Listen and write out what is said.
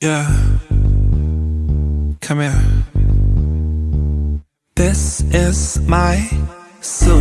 Yeah. Come here. This is my soul.